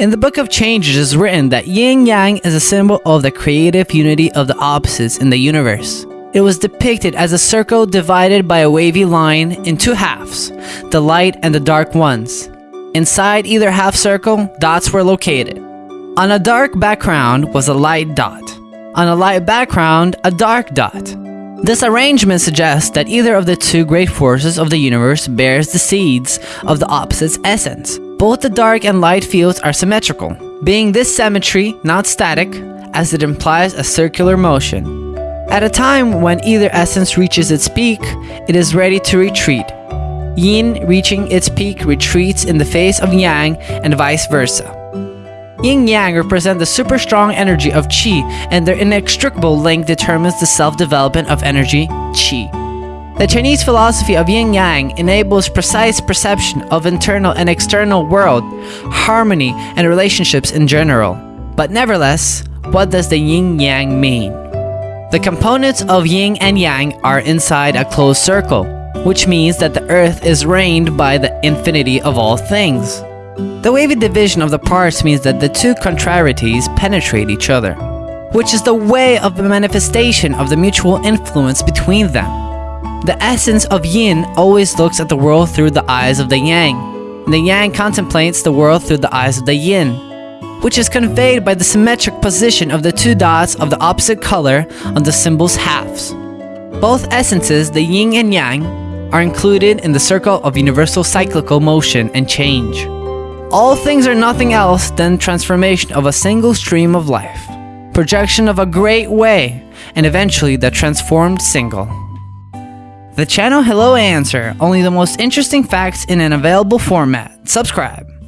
In the Book of Changes it is written that yin yang is a symbol of the creative unity of the opposites in the universe. It was depicted as a circle divided by a wavy line in two halves, the light and the dark ones. Inside either half circle, dots were located. On a dark background was a light dot. On a light background, a dark dot. This arrangement suggests that either of the two great forces of the universe bears the seeds of the opposite's essence. Both the dark and light fields are symmetrical, being this symmetry not static, as it implies a circular motion. At a time when either essence reaches its peak, it is ready to retreat. Yin reaching its peak retreats in the face of Yang and vice versa. Yin Yang represent the super strong energy of Qi and their inextricable link determines the self-development of energy, Qi. The Chinese philosophy of Yin Yang enables precise perception of internal and external world, harmony, and relationships in general. But nevertheless, what does the Yin Yang mean? The components of yin and yang are inside a closed circle, which means that the earth is reigned by the infinity of all things. The wavy division of the parts means that the two contrarieties penetrate each other, which is the way of the manifestation of the mutual influence between them. The essence of yin always looks at the world through the eyes of the yang. The yang contemplates the world through the eyes of the yin which is conveyed by the symmetric position of the two dots of the opposite color on the symbol's halves. Both essences, the yin and yang, are included in the circle of universal cyclical motion and change. All things are nothing else than transformation of a single stream of life, projection of a great way, and eventually the transformed single. The channel Hello Answer, only the most interesting facts in an available format. Subscribe.